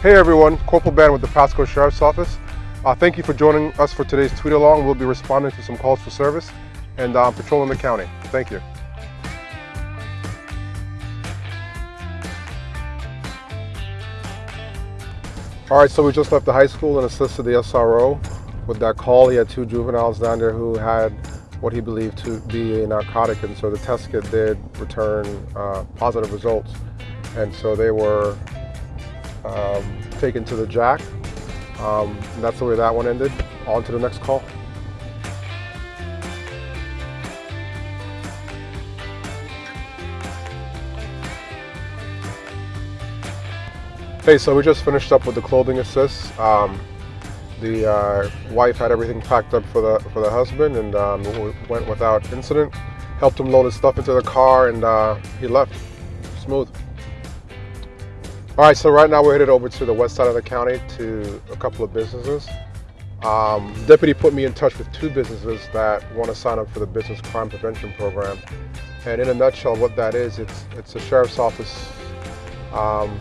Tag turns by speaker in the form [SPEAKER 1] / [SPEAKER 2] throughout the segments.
[SPEAKER 1] Hey everyone, Corporal Ben with the Pasco Sheriff's Office. Uh, thank you for joining us for today's tweet along. We'll be responding to some calls for service and uh, patrolling the county. Thank you. All right, so we just left the high school and assisted the SRO with that call. He had two juveniles down there who had what he believed to be a narcotic, and so the test kit did return uh, positive results. And so they were um, taken to the jack. Um, and that's the way that one ended. On to the next call. Hey, so we just finished up with the clothing assist. Um, the uh, wife had everything packed up for the for the husband, and um, we went without incident. Helped him load his stuff into the car, and uh, he left. Smooth. All right, so right now we're headed over to the west side of the county to a couple of businesses. Um, deputy put me in touch with two businesses that want to sign up for the Business Crime Prevention Program. And in a nutshell, what that is, it's it's a sheriff's office um,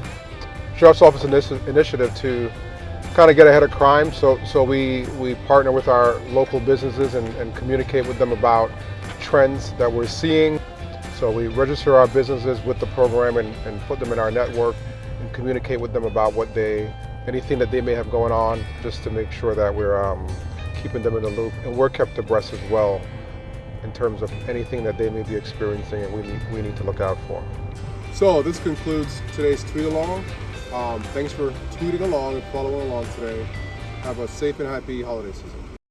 [SPEAKER 1] sheriff's office initi initiative to kind of get ahead of crime. So so we we partner with our local businesses and, and communicate with them about trends that we're seeing. So we register our businesses with the program and, and put them in our network and communicate with them about what they, anything that they may have going on, just to make sure that we're um, keeping them in the loop. And we're kept abreast as well in terms of anything that they may be experiencing and we need, we need to look out for. So this concludes today's tweet along. Um, thanks for tweeting along and following along today. Have a safe and happy holiday season.